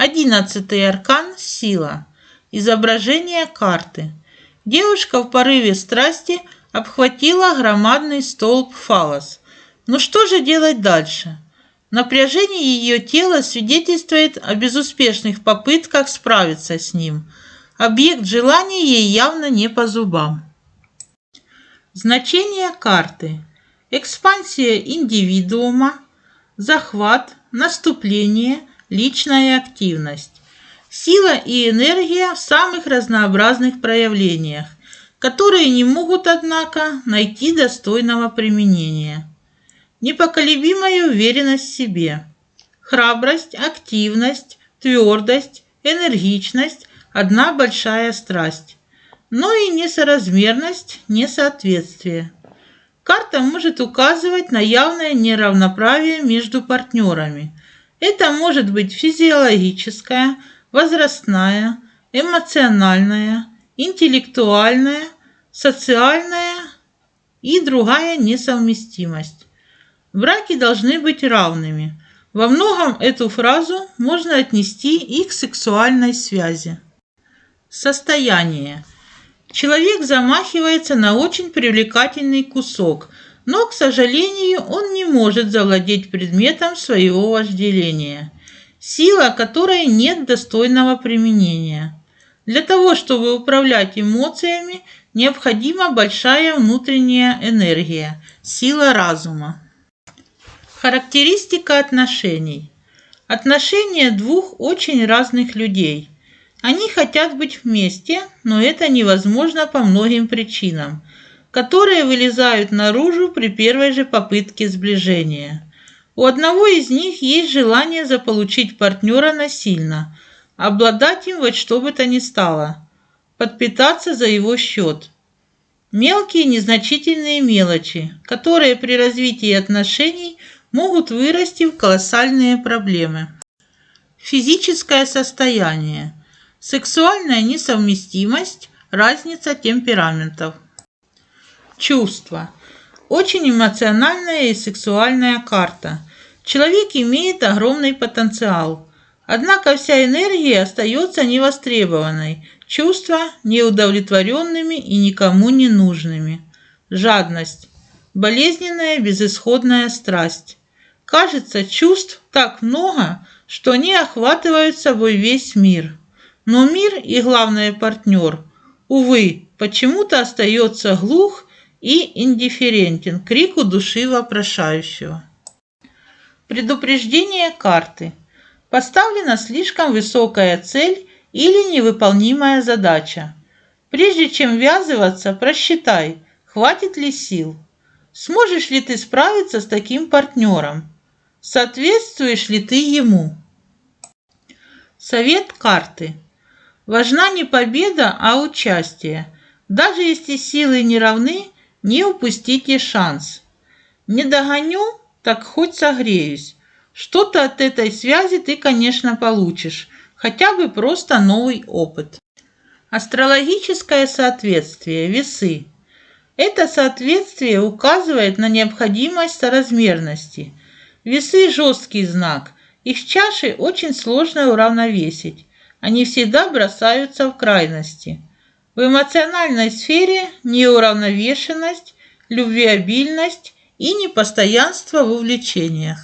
Одиннадцатый аркан – сила. Изображение карты. Девушка в порыве страсти обхватила громадный столб фалос. Ну что же делать дальше? Напряжение ее тела свидетельствует о безуспешных попытках справиться с ним. Объект желания ей явно не по зубам. Значение карты. Экспансия индивидуума, захват, наступление, личная активность. Сила и энергия в самых разнообразных проявлениях, которые не могут, однако, найти достойного применения. Непоколебимая уверенность в себе, храбрость, активность, твердость, энергичность – одна большая страсть, но и несоразмерность, несоответствие. Карта может указывать на явное неравноправие между партнерами. Это может быть физиологическая, возрастная, эмоциональная, интеллектуальная, социальная и другая несовместимость. Браки должны быть равными. Во многом эту фразу можно отнести и к сексуальной связи. Состояние. Человек замахивается на очень привлекательный кусок, но, к сожалению, он не может завладеть предметом своего вожделения – сила которой нет достойного применения. Для того, чтобы управлять эмоциями, необходима большая внутренняя энергия, сила разума. Характеристика отношений. Отношения двух очень разных людей. Они хотят быть вместе, но это невозможно по многим причинам, которые вылезают наружу при первой же попытке сближения. У одного из них есть желание заполучить партнера насильно, обладать им во что бы то ни стало, подпитаться за его счет. Мелкие незначительные мелочи, которые при развитии отношений могут вырасти в колоссальные проблемы. Физическое состояние, сексуальная несовместимость, разница темпераментов. Чувства. Очень эмоциональная и сексуальная карта – Человек имеет огромный потенциал, однако вся энергия остается невостребованной, чувства неудовлетворенными и никому не нужными. Жадность. Болезненная безысходная страсть. Кажется, чувств так много, что они охватывают собой весь мир. Но мир и, главное, партнер, увы, почему-то остается глух и индифферентен крику души вопрошающего. Предупреждение карты. Поставлена слишком высокая цель или невыполнимая задача. Прежде чем ввязываться, просчитай, хватит ли сил. Сможешь ли ты справиться с таким партнером? Соответствуешь ли ты ему? Совет карты. Важна не победа, а участие. Даже если силы не равны, не упустите шанс. Не догоню, так хоть согреюсь. Что-то от этой связи ты, конечно, получишь, хотя бы просто новый опыт. Астрологическое соответствие, весы. Это соответствие указывает на необходимость соразмерности. Весы – жесткий знак. Их чаши очень сложно уравновесить. Они всегда бросаются в крайности. В эмоциональной сфере неуравновешенность, любвеобильность и непостоянство в увлечениях.